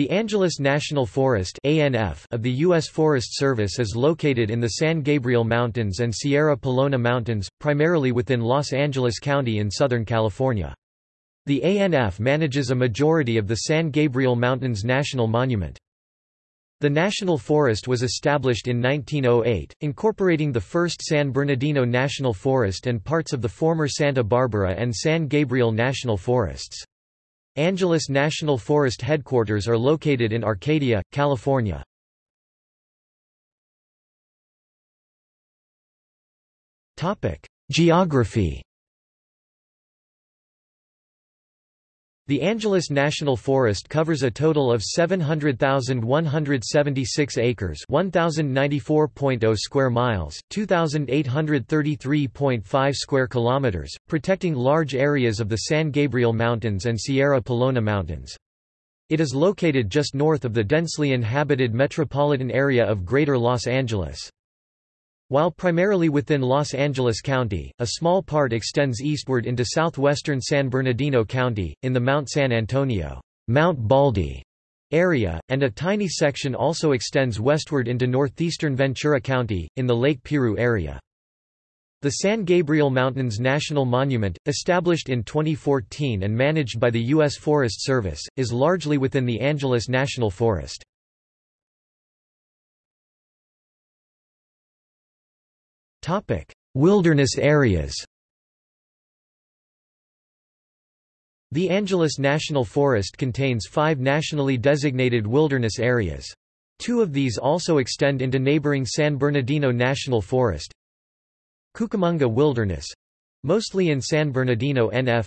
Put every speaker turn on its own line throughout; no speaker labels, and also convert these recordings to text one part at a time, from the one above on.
The Angeles National Forest of the U.S. Forest Service is located in the San Gabriel Mountains and Sierra Pelona Mountains, primarily within Los Angeles County in Southern California. The ANF manages a majority of the San Gabriel Mountains National Monument. The National Forest was established in 1908, incorporating the first San Bernardino National Forest and parts of the former Santa Barbara and San Gabriel National Forests. Angeles National Forest headquarters are located in Arcadia, California. Geography The Angeles National Forest covers a total of 700,176 acres 1,094.0 square miles, 2,833.5 square kilometers, protecting large areas of the San Gabriel Mountains and Sierra Pelona Mountains. It is located just north of the densely inhabited metropolitan area of Greater Los Angeles. While primarily within Los Angeles County, a small part extends eastward into southwestern San Bernardino County, in the Mount San Antonio Mount Baldy area, and a tiny section also extends westward into northeastern Ventura County, in the Lake Piru area. The San Gabriel Mountains National Monument, established in 2014 and managed by the U.S. Forest Service, is largely within the Angeles National Forest. Wilderness areas. The Angeles National Forest contains five nationally designated wilderness areas. Two of these also extend into neighboring San Bernardino National Forest. Cucamonga Wilderness mostly in San Bernardino NF.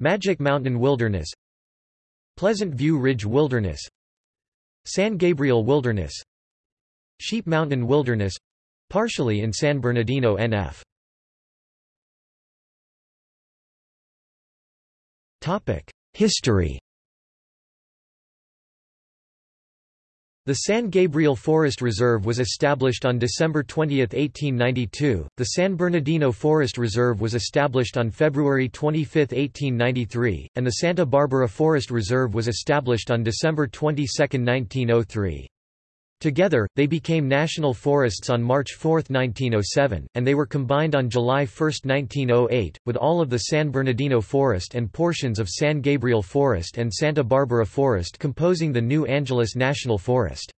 Magic Mountain Wilderness Pleasant View Ridge Wilderness San Gabriel Wilderness Sheep Mountain Wilderness Partially in San Bernardino NF. History The San Gabriel Forest Reserve was established on December 20, 1892, the San Bernardino Forest Reserve was established on February 25, 1893, and the Santa Barbara Forest Reserve was established on December 22, 1903. Together, they became national forests on March 4, 1907, and they were combined on July 1, 1908, with all of the San Bernardino Forest and portions of San Gabriel Forest and Santa Barbara Forest composing the new Angeles National Forest.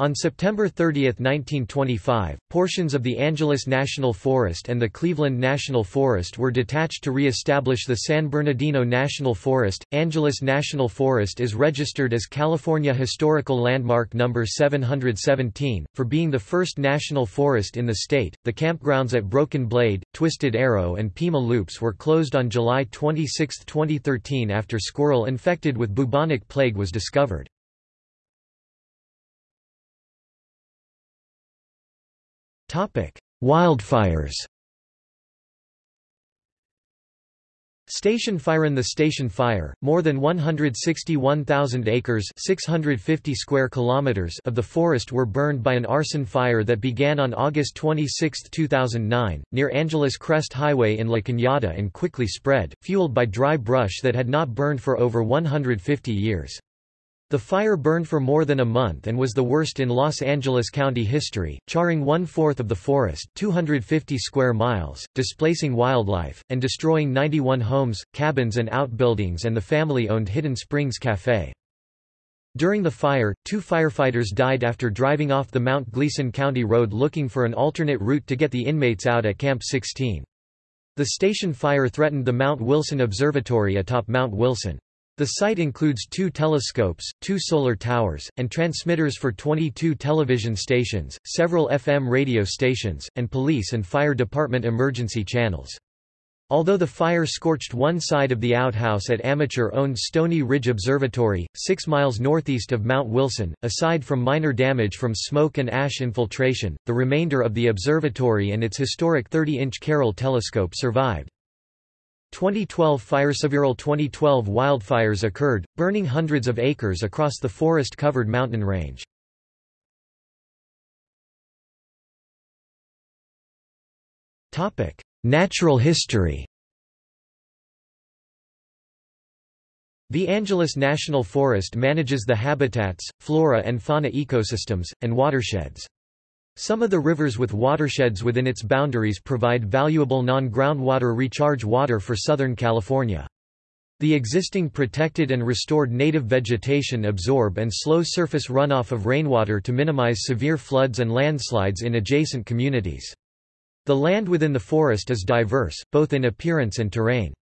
On September 30, 1925, portions of the Angeles National Forest and the Cleveland National Forest were detached to re-establish the San Bernardino National Forest. Angeles National Forest is registered as California Historical Landmark Number 717 for being the first national forest in the state. The campgrounds at Broken Blade, Twisted Arrow, and Pima Loops were closed on July 26, 2013 after squirrel infected with bubonic plague was discovered. Wildfires Station Fire in the Station Fire, more than 161,000 acres 650 square kilometers of the forest were burned by an arson fire that began on August 26, 2009, near Angeles Crest Highway in La Cañada and quickly spread, fueled by dry brush that had not burned for over 150 years. The fire burned for more than a month and was the worst in Los Angeles County history, charring one-fourth of the forest 250 square miles, displacing wildlife, and destroying 91 homes, cabins and outbuildings and the family-owned Hidden Springs Café. During the fire, two firefighters died after driving off the Mount Gleason County Road looking for an alternate route to get the inmates out at Camp 16. The station fire threatened the Mount Wilson Observatory atop Mount Wilson. The site includes two telescopes, two solar towers, and transmitters for 22 television stations, several FM radio stations, and police and fire department emergency channels. Although the fire scorched one side of the outhouse at amateur-owned Stony Ridge Observatory, six miles northeast of Mount Wilson, aside from minor damage from smoke and ash infiltration, the remainder of the observatory and its historic 30-inch Carroll telescope survived. 2012 fire several 2012 wildfires occurred, burning hundreds of acres across the forest-covered mountain range. Topic: Natural history The Angeles National Forest manages the habitats, flora and fauna ecosystems, and watersheds. Some of the rivers with watersheds within its boundaries provide valuable non-groundwater recharge water for Southern California. The existing protected and restored native vegetation absorb and slow surface runoff of rainwater to minimize severe floods and landslides in adjacent communities. The land within the forest is diverse, both in appearance and terrain.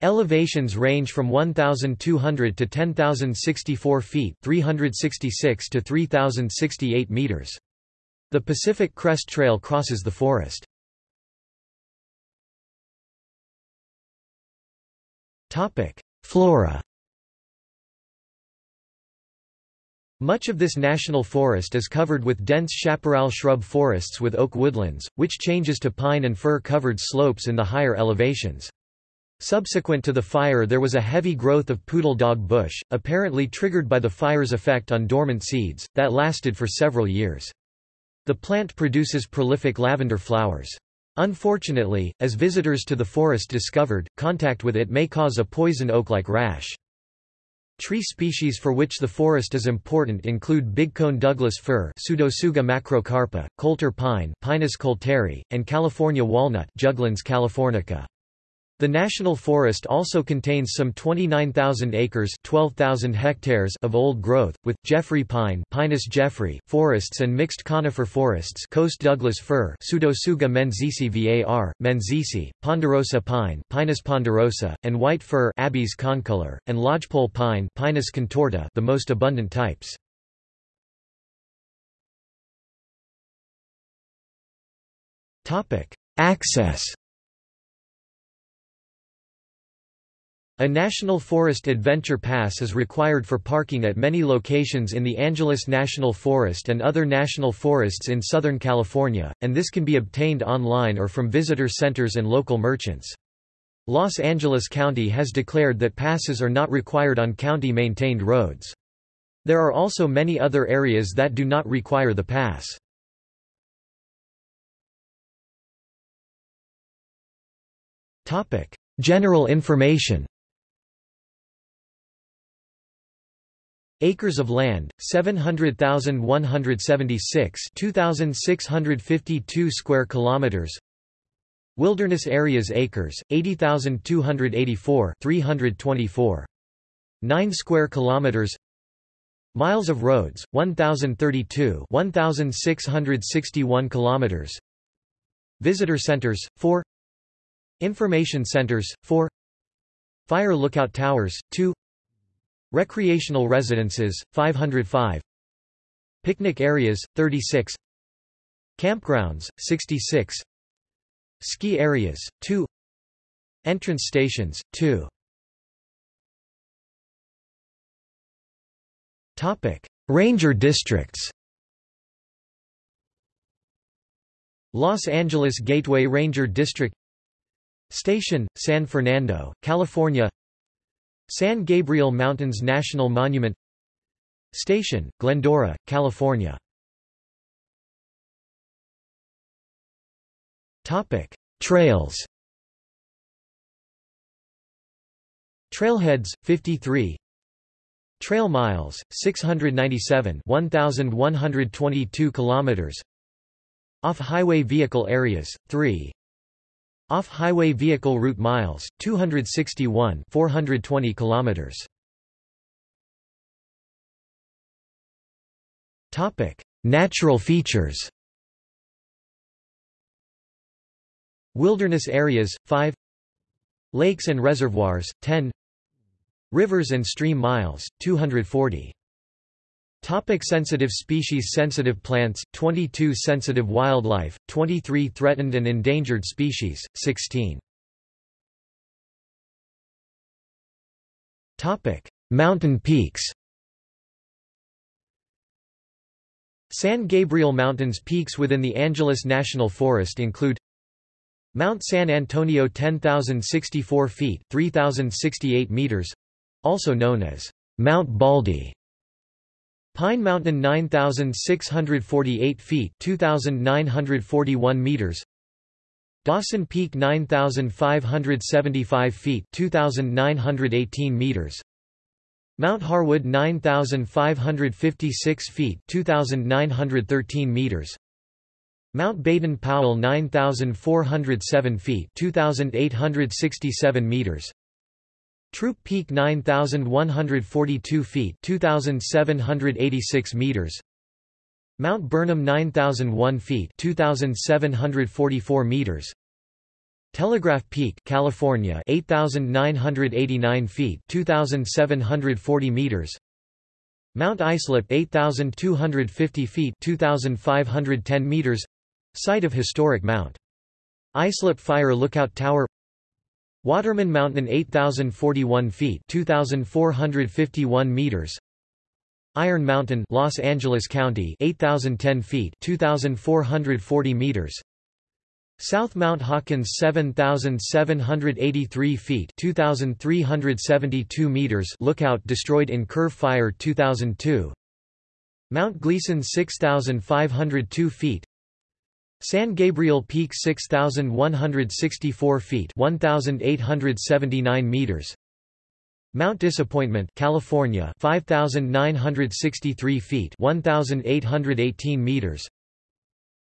Elevations range from 1,200 to 10,064 feet 366 to 3,068 meters. The Pacific Crest Trail crosses the forest. Flora Much of this national forest is covered with dense chaparral shrub forests with oak woodlands, which changes to pine and fir-covered slopes in the higher elevations. Subsequent to the fire there was a heavy growth of poodle dog bush, apparently triggered by the fire's effect on dormant seeds, that lasted for several years. The plant produces prolific lavender flowers. Unfortunately, as visitors to the forest discovered, contact with it may cause a poison oak-like rash. Tree species for which the forest is important include bigcone Douglas fir Pseudotsuga macrocarpa, coulter pine Pinus coulteri, and California walnut Juglans californica. The national forest also contains some 29,000 acres 12,000 hectares of old growth, with, Jeffrey pine Pinus jeffrey forests and mixed conifer forests Coast Douglas fir Pseudotsuga menziesii var, menziesii, ponderosa pine Pinus ponderosa, and white fir Abies concolor, and lodgepole pine Pinus contorta the most abundant types. Access A National Forest Adventure Pass is required for parking at many locations in the Angeles National Forest and other national forests in Southern California, and this can be obtained online or from visitor centers and local merchants. Los Angeles County has declared that passes are not required on county-maintained roads. There are also many other areas that do not require the pass. General information Acres of land, 700,176 2,652 square kilometers. Wilderness areas acres, 80,284 324. 9 square kilometers. Miles of roads, 1,032 1,661 kilometers. Visitor centers, 4. Information centers, 4. Fire lookout towers, 2. Recreational residences, 505 Picnic areas, 36 Campgrounds, 66 Ski areas, 2 Entrance stations, 2 Topic. Ranger districts. Los Angeles Gateway Ranger District. Station, San Fernando, California San Gabriel Mountains National Monument Station, Glendora, California. Trails. Trailheads, 53 Trail miles, 697 1,122 kilometers. Off-highway vehicle areas, 3 off-highway vehicle route miles 261 420 kilometers. Topic Natural features. Wilderness areas 5 Lakes and reservoirs 10 Rivers and stream miles 240 Topic sensitive species Sensitive plants, 22 sensitive wildlife, 23 threatened and endangered species, 16 Topic. Mountain peaks San Gabriel Mountains peaks within the Angeles National Forest include Mount San Antonio 10,064 feet 3,068 meters also known as Mount Baldy Pine Mountain 9648 feet 2941 meters. Dawson Peak 9575 feet 2918 meters. Mount Harwood 9556 feet 2913 meters. Mount Baden-Powell 9407 feet 2867 meters Throop Peak 9142 feet 2786 meters Mount Burnham 9001 feet 2744 meters Telegraph Peak, California, 8989 feet, 2740 meters. Mount Islip, 8250 feet, 2510 meters. Site of historic Mount Islip Fire Lookout Tower. Waterman Mountain, 8041 feet, 2451 meters. Iron Mountain, Los Angeles County, 8010 feet, 2440 meters. South Mount Hawkins 7783 feet 2372 meters lookout destroyed in Curve Fire 2002 Mount Gleason 6502 feet San Gabriel Peak 6164 feet 1879 meters. Mount Disappointment California 5963 feet 1818 meters.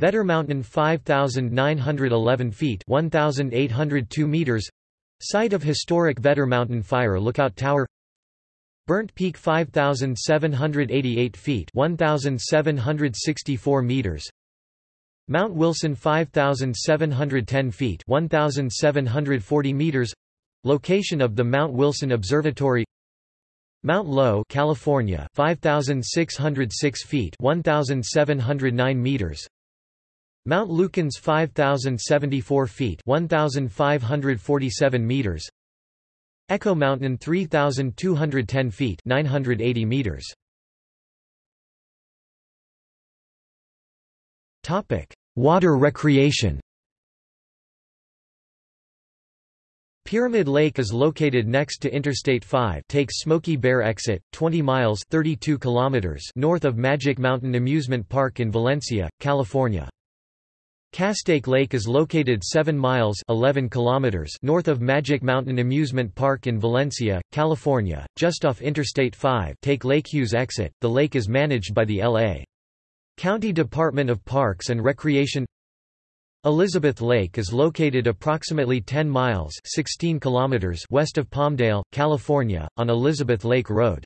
Vetter Mountain 5,911 feet 1,802 meters. Site of historic Vetter Mountain Fire Lookout Tower. Burnt Peak 5,788 feet 1,764 meters Mount Wilson 5,710 feet 1,740 meters Location of the Mount Wilson Observatory. Mount Lowe California 5,606 feet 1,709 meters Mount Lukens 5074 feet 1547 meters Echo Mountain 3210 feet 980 meters Water recreation Pyramid Lake is located next to Interstate 5 takes Smokey Bear exit, 20 miles 32 kilometers north of Magic Mountain Amusement Park in Valencia, California. Castaic Lake is located 7 miles 11 kilometers north of Magic Mountain Amusement Park in Valencia, California, just off Interstate 5 take Lake Hughes exit. The lake is managed by the L.A. County Department of Parks and Recreation Elizabeth Lake is located approximately 10 miles 16 kilometers west of Palmdale, California, on Elizabeth Lake Road.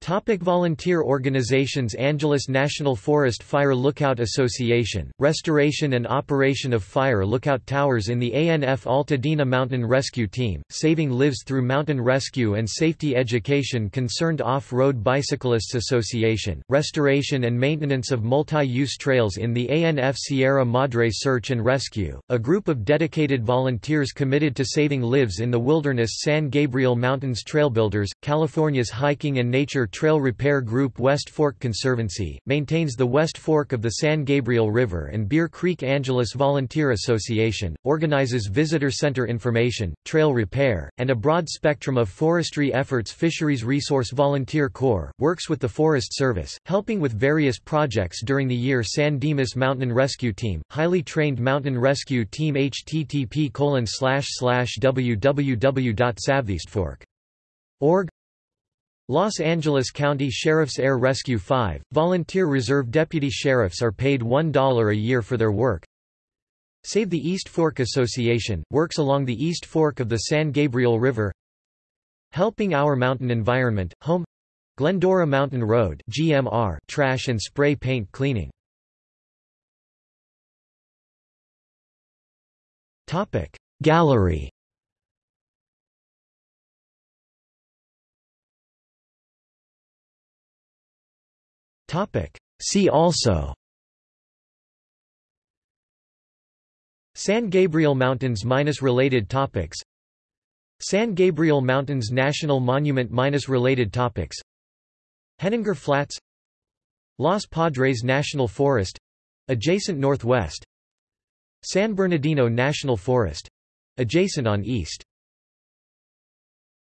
Topic volunteer organizations Angeles National Forest Fire Lookout Association, restoration and operation of fire lookout towers in the ANF Altadena Mountain Rescue Team, Saving Lives Through Mountain Rescue and Safety Education Concerned Off-Road Bicyclists Association, restoration and maintenance of multi-use trails in the ANF Sierra Madre Search and Rescue, a group of dedicated volunteers committed to saving lives in the wilderness San Gabriel Mountains Trailbuilders, California's hiking and nature Trail Repair Group West Fork Conservancy, maintains the West Fork of the San Gabriel River and Bear Creek Angeles Volunteer Association, organizes visitor center information, trail repair, and a broad spectrum of forestry efforts. Fisheries Resource Volunteer Corps, works with the Forest Service, helping with various projects during the year. San Dimas Mountain Rescue Team, highly trained mountain rescue team. Http www.savetheeastfork.org Los Angeles County Sheriff's Air Rescue 5, volunteer reserve deputy sheriffs are paid $1 a year for their work. Save the East Fork Association, works along the East Fork of the San Gabriel River. Helping Our Mountain Environment, Home Glendora Mountain Road GMR trash and spray paint cleaning. Gallery See also San Gabriel Mountains minus related topics San Gabriel Mountains National Monument minus related topics Henninger Flats Los Padres National Forest adjacent northwest San Bernardino National Forest adjacent on east